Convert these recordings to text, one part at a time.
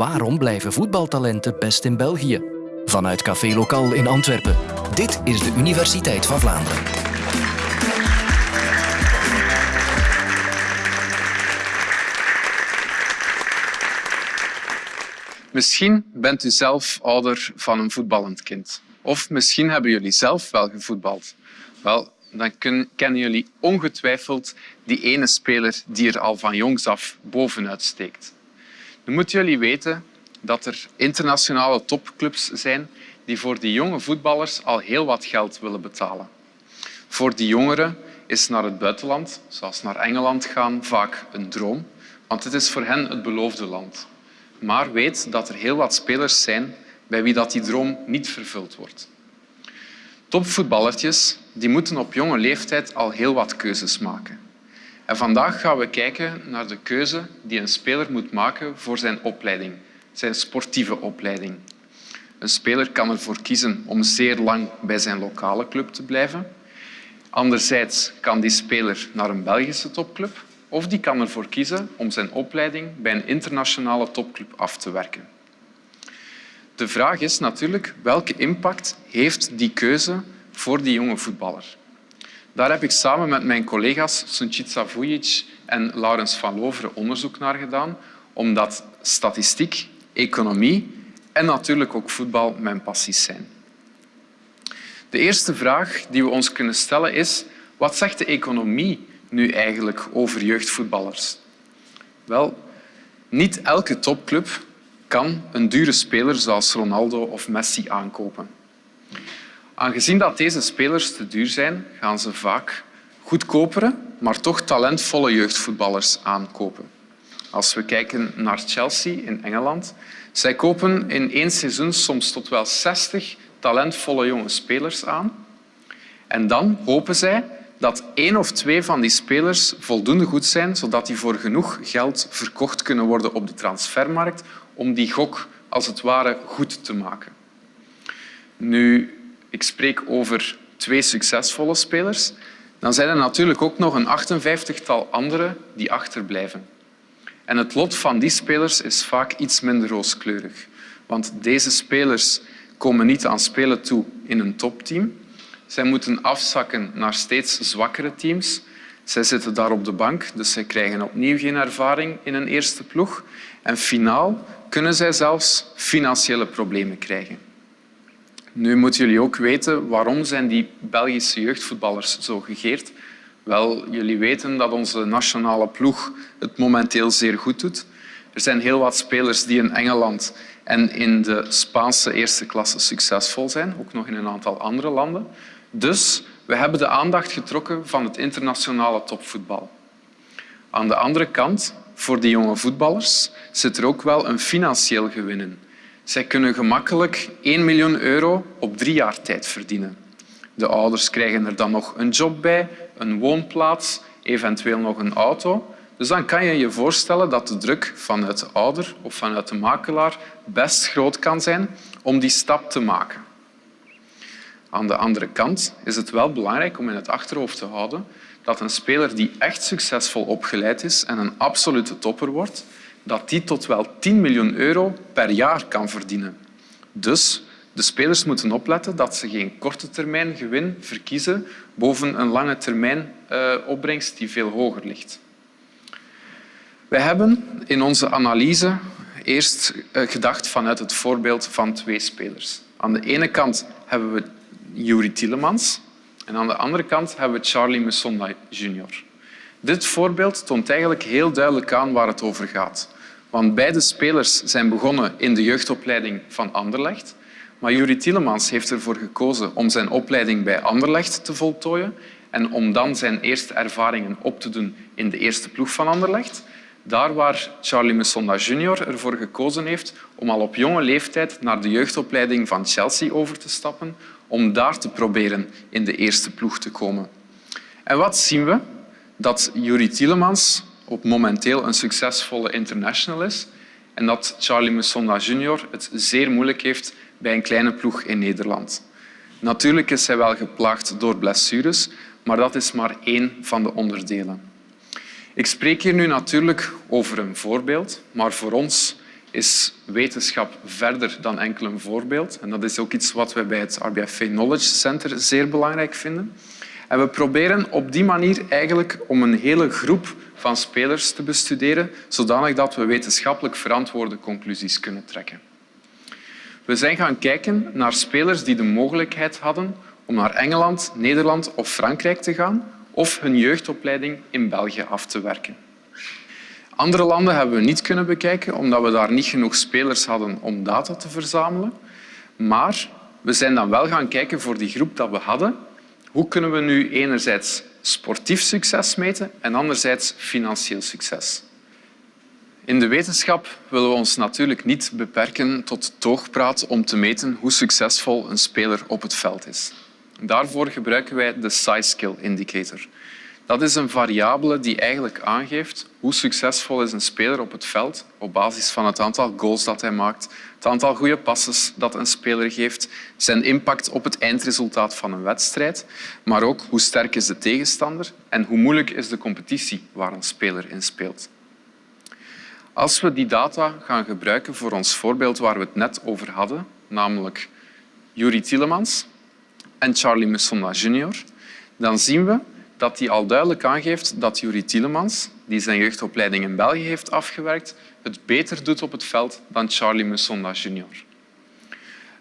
Waarom blijven voetbaltalenten best in België? Vanuit Café Lokaal in Antwerpen. Dit is de Universiteit van Vlaanderen. Misschien bent u zelf ouder van een voetballend kind. Of misschien hebben jullie zelf wel gevoetbald. Wel, dan kennen jullie ongetwijfeld die ene speler die er al van jongs af bovenuit steekt. Nu moeten jullie weten dat er internationale topclubs zijn die voor die jonge voetballers al heel wat geld willen betalen. Voor die jongeren is naar het buitenland, zoals naar Engeland gaan, vaak een droom, want het is voor hen het beloofde land. Maar weet dat er heel wat spelers zijn bij wie dat die droom niet vervuld wordt. Topvoetballertjes die moeten op jonge leeftijd al heel wat keuzes maken. En vandaag gaan we kijken naar de keuze die een speler moet maken voor zijn opleiding, zijn sportieve opleiding. Een speler kan ervoor kiezen om zeer lang bij zijn lokale club te blijven. Anderzijds kan die speler naar een Belgische topclub of die kan ervoor kiezen om zijn opleiding bij een internationale topclub af te werken. De vraag is natuurlijk welke impact heeft die keuze voor die jonge voetballer. Daar heb ik samen met mijn collega's Sunčica Vujic en Laurens van Loveren onderzoek naar gedaan, omdat statistiek, economie en natuurlijk ook voetbal mijn passies zijn. De eerste vraag die we ons kunnen stellen is wat zegt de economie nu eigenlijk over jeugdvoetballers? Wel, niet elke topclub kan een dure speler zoals Ronaldo of Messi aankopen. Aangezien dat deze spelers te duur zijn, gaan ze vaak goedkopere, maar toch talentvolle jeugdvoetballers aankopen. Als we kijken naar Chelsea in Engeland, zij kopen in één seizoen soms tot wel 60 talentvolle jonge spelers aan. En dan hopen zij dat één of twee van die spelers voldoende goed zijn, zodat die voor genoeg geld verkocht kunnen worden op de transfermarkt om die gok als het ware goed te maken. Nu, ik spreek over twee succesvolle spelers, dan zijn er natuurlijk ook nog een 58-tal andere die achterblijven. En het lot van die spelers is vaak iets minder rooskleurig. Want deze spelers komen niet aan spelen toe in een topteam. Zij moeten afzakken naar steeds zwakkere teams. Zij zitten daar op de bank, dus zij krijgen opnieuw geen ervaring in een eerste ploeg. En finaal kunnen zij zelfs financiële problemen krijgen. Nu moeten jullie ook weten waarom zijn die Belgische jeugdvoetballers zo gegeerd. Wel, jullie weten dat onze nationale ploeg het momenteel zeer goed doet. Er zijn heel wat spelers die in Engeland en in de Spaanse eerste klasse succesvol zijn, ook nog in een aantal andere landen. Dus we hebben de aandacht getrokken van het internationale topvoetbal. Aan de andere kant, voor die jonge voetballers, zit er ook wel een financieel gewin in. Zij kunnen gemakkelijk 1 miljoen euro op drie jaar tijd verdienen. De ouders krijgen er dan nog een job bij, een woonplaats, eventueel nog een auto. Dus dan kan je je voorstellen dat de druk vanuit de ouder of vanuit de makelaar best groot kan zijn om die stap te maken. Aan de andere kant is het wel belangrijk om in het achterhoofd te houden dat een speler die echt succesvol opgeleid is en een absolute topper wordt, dat die tot wel 10 miljoen euro per jaar kan verdienen. Dus de spelers moeten opletten dat ze geen korte termijn gewin verkiezen boven een lange termijn uh, opbrengst die veel hoger ligt. Wij hebben in onze analyse eerst uh, gedacht vanuit het voorbeeld van twee spelers. Aan de ene kant hebben we Yuri Tielemans en aan de andere kant hebben we Charlie Musonda Jr. Dit voorbeeld toont eigenlijk heel duidelijk aan waar het over gaat. Want beide spelers zijn begonnen in de jeugdopleiding van Anderlecht. Maar Juri Tielemans heeft ervoor gekozen om zijn opleiding bij Anderlecht te voltooien en om dan zijn eerste ervaringen op te doen in de eerste ploeg van Anderlecht. Daar waar Charlie Musonda Jr. ervoor gekozen heeft om al op jonge leeftijd naar de jeugdopleiding van Chelsea over te stappen, om daar te proberen in de eerste ploeg te komen. En wat zien we? Dat Juri Tielemans op momenteel een succesvolle international is en dat Charlie Musonda Jr. het zeer moeilijk heeft bij een kleine ploeg in Nederland. Natuurlijk is hij wel geplaagd door blessures, maar dat is maar één van de onderdelen. Ik spreek hier nu natuurlijk over een voorbeeld, maar voor ons is wetenschap verder dan enkel een voorbeeld. En dat is ook iets wat wij bij het RBFV Knowledge Center zeer belangrijk vinden. En we proberen op die manier eigenlijk om een hele groep van spelers te bestuderen, zodanig dat we wetenschappelijk verantwoorde conclusies kunnen trekken. We zijn gaan kijken naar spelers die de mogelijkheid hadden om naar Engeland, Nederland of Frankrijk te gaan of hun jeugdopleiding in België af te werken. Andere landen hebben we niet kunnen bekijken omdat we daar niet genoeg spelers hadden om data te verzamelen. Maar we zijn dan wel gaan kijken voor die groep dat we hadden. Hoe kunnen we nu enerzijds sportief succes meten en anderzijds financieel succes? In de wetenschap willen we ons natuurlijk niet beperken tot toogpraat om te meten hoe succesvol een speler op het veld is. Daarvoor gebruiken wij de Size Skill Indicator. Dat is een variabele die eigenlijk aangeeft hoe succesvol is een speler op het veld op basis van het aantal goals dat hij maakt, het aantal goede passes dat een speler geeft, zijn impact op het eindresultaat van een wedstrijd, maar ook hoe sterk is de tegenstander en hoe moeilijk is de competitie waar een speler in speelt. Als we die data gaan gebruiken voor ons voorbeeld waar we het net over hadden, namelijk Yuri Tielemans en Charlie Musonda Jr., dan zien we dat hij al duidelijk aangeeft dat Yuri Tielemans, die zijn jeugdopleiding in België heeft afgewerkt, het beter doet op het veld dan Charlie Musonda Jr.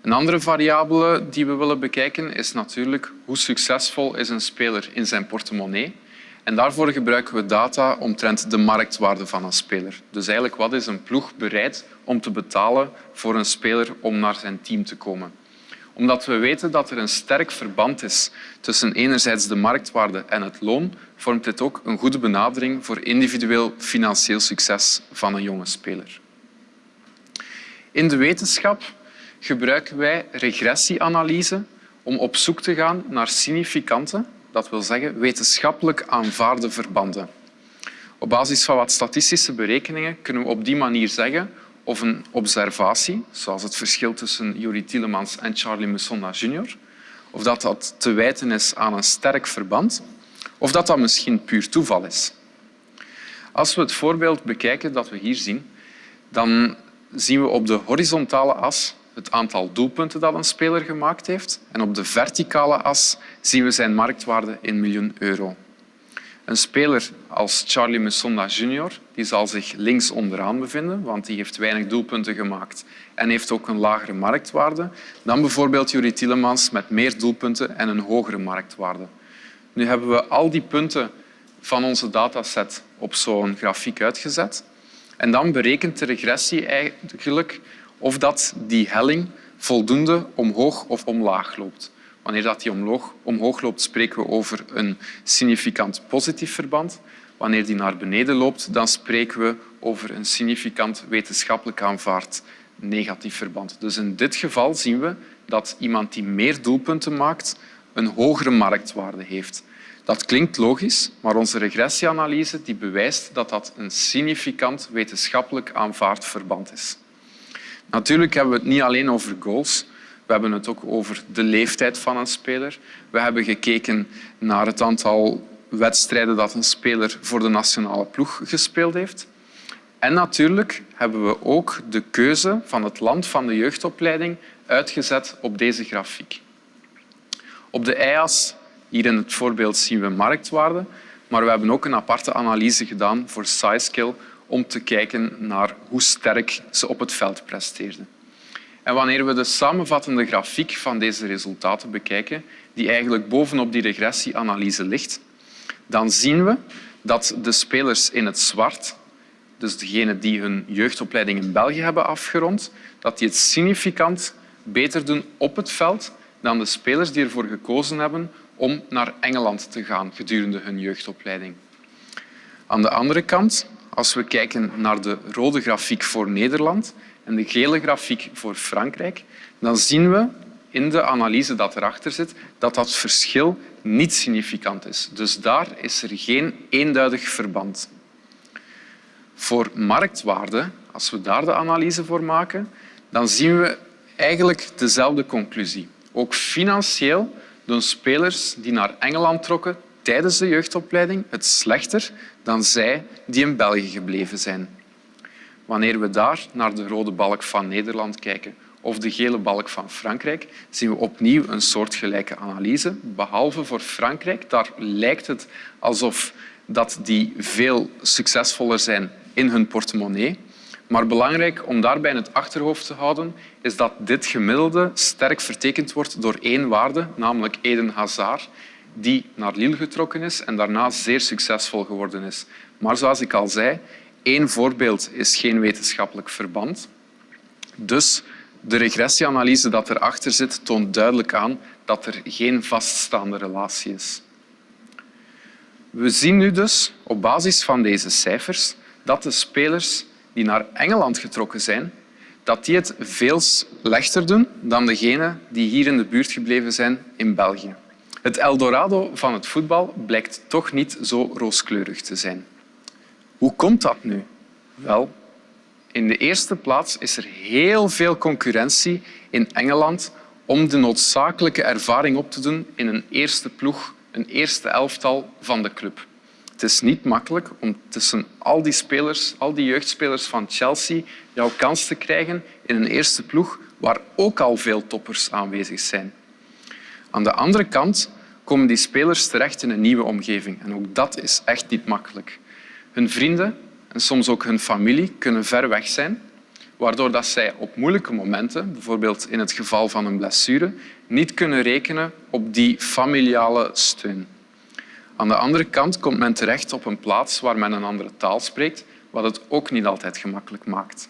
Een andere variabele die we willen bekijken is natuurlijk hoe succesvol is een speler in zijn portemonnee. En daarvoor gebruiken we data omtrent de marktwaarde van een speler. Dus eigenlijk wat is een ploeg bereid om te betalen voor een speler om naar zijn team te komen omdat we weten dat er een sterk verband is tussen enerzijds de marktwaarde en het loon, vormt dit ook een goede benadering voor individueel financieel succes van een jonge speler. In de wetenschap gebruiken wij regressieanalyse om op zoek te gaan naar significante, dat wil zeggen wetenschappelijk aanvaarde verbanden. Op basis van wat statistische berekeningen kunnen we op die manier zeggen of een observatie, zoals het verschil tussen Yuri Tielemans en Charlie Musonda Jr., of dat dat te wijten is aan een sterk verband, of dat dat misschien puur toeval is. Als we het voorbeeld bekijken dat we hier zien, dan zien we op de horizontale as het aantal doelpunten dat een speler gemaakt heeft en op de verticale as zien we zijn marktwaarde in miljoen euro. Een speler als Charlie Musonda Jr. Die zal zich links onderaan bevinden, want die heeft weinig doelpunten gemaakt en heeft ook een lagere marktwaarde dan bijvoorbeeld Yuri Tielemans met meer doelpunten en een hogere marktwaarde. Nu hebben we al die punten van onze dataset op zo'n grafiek uitgezet. En dan berekent de regressie eigenlijk of dat die helling voldoende omhoog of omlaag loopt. Wanneer dat die omhoog, omhoog loopt, spreken we over een significant positief verband. Wanneer die naar beneden loopt, dan spreken we over een significant wetenschappelijk aanvaard negatief verband. Dus in dit geval zien we dat iemand die meer doelpunten maakt, een hogere marktwaarde heeft. Dat klinkt logisch, maar onze regressieanalyse die bewijst dat dat een significant wetenschappelijk aanvaard verband is. Natuurlijk hebben we het niet alleen over goals. We hebben het ook over de leeftijd van een speler. We hebben gekeken naar het aantal wedstrijden dat een speler voor de nationale ploeg gespeeld heeft. En natuurlijk hebben we ook de keuze van het land van de jeugdopleiding uitgezet op deze grafiek. Op de y-as, hier in het voorbeeld zien we marktwaarde, maar we hebben ook een aparte analyse gedaan voor SciSkill om te kijken naar hoe sterk ze op het veld presteerden. En wanneer we de samenvattende grafiek van deze resultaten bekijken, die eigenlijk bovenop die regressieanalyse ligt, dan zien we dat de spelers in het zwart, dus degenen die hun jeugdopleiding in België hebben afgerond, dat die het significant beter doen op het veld dan de spelers die ervoor gekozen hebben om naar Engeland te gaan gedurende hun jeugdopleiding. Aan de andere kant, als we kijken naar de rode grafiek voor Nederland, en de gele grafiek voor Frankrijk, dan zien we in de analyse dat erachter zit dat dat verschil niet significant is. Dus daar is er geen eenduidig verband. Voor marktwaarde, als we daar de analyse voor maken, dan zien we eigenlijk dezelfde conclusie. Ook financieel doen spelers die naar Engeland trokken tijdens de jeugdopleiding het slechter dan zij die in België gebleven zijn. Wanneer we daar naar de rode balk van Nederland kijken of de gele balk van Frankrijk, zien we opnieuw een soortgelijke analyse. Behalve voor Frankrijk, daar lijkt het alsof dat die veel succesvoller zijn in hun portemonnee. Maar belangrijk om daarbij in het achterhoofd te houden is dat dit gemiddelde sterk vertekend wordt door één waarde, namelijk Eden Hazard, die naar Lille getrokken is en daarna zeer succesvol geworden is. Maar zoals ik al zei, één voorbeeld is geen wetenschappelijk verband. Dus de regressieanalyse dat erachter zit, toont duidelijk aan dat er geen vaststaande relatie is. We zien nu dus op basis van deze cijfers dat de spelers die naar Engeland getrokken zijn, dat die het veel slechter doen dan degenen die hier in de buurt gebleven zijn in België. Het Eldorado van het voetbal blijkt toch niet zo rooskleurig te zijn. Hoe komt dat nu? Wel, in de eerste plaats is er heel veel concurrentie in Engeland om de noodzakelijke ervaring op te doen in een eerste ploeg, een eerste elftal van de club. Het is niet makkelijk om tussen al die spelers, al die jeugdspelers van Chelsea, jouw kans te krijgen in een eerste ploeg waar ook al veel toppers aanwezig zijn. Aan de andere kant komen die spelers terecht in een nieuwe omgeving. En ook dat is echt niet makkelijk. Hun vrienden en soms ook hun familie kunnen ver weg zijn, waardoor dat zij op moeilijke momenten, bijvoorbeeld in het geval van een blessure, niet kunnen rekenen op die familiale steun. Aan de andere kant komt men terecht op een plaats waar men een andere taal spreekt, wat het ook niet altijd gemakkelijk maakt.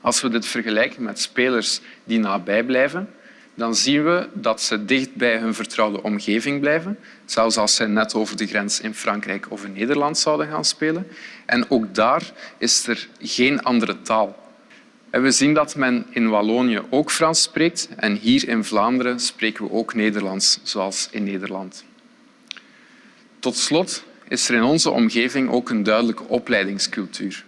Als we dit vergelijken met spelers die nabij blijven, dan zien we dat ze dicht bij hun vertrouwde omgeving blijven, zelfs als ze net over de grens in Frankrijk of in Nederland zouden gaan spelen. En ook daar is er geen andere taal. En we zien dat men in Wallonië ook Frans spreekt en hier in Vlaanderen spreken we ook Nederlands, zoals in Nederland. Tot slot is er in onze omgeving ook een duidelijke opleidingscultuur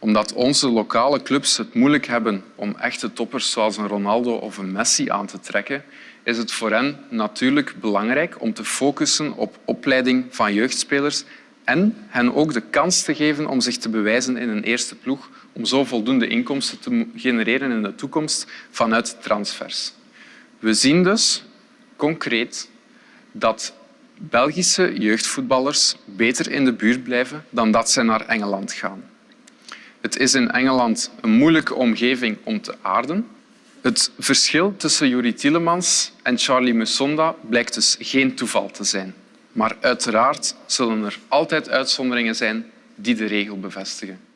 omdat onze lokale clubs het moeilijk hebben om echte toppers zoals een Ronaldo of een Messi aan te trekken, is het voor hen natuurlijk belangrijk om te focussen op opleiding van jeugdspelers en hen ook de kans te geven om zich te bewijzen in een eerste ploeg, om zo voldoende inkomsten te genereren in de toekomst vanuit transfers. We zien dus concreet dat Belgische jeugdvoetballers beter in de buurt blijven dan dat zij naar Engeland gaan. Het is in Engeland een moeilijke omgeving om te aarden. Het verschil tussen Juri Tielemans en Charlie Musonda blijkt dus geen toeval te zijn. Maar uiteraard zullen er altijd uitzonderingen zijn die de regel bevestigen.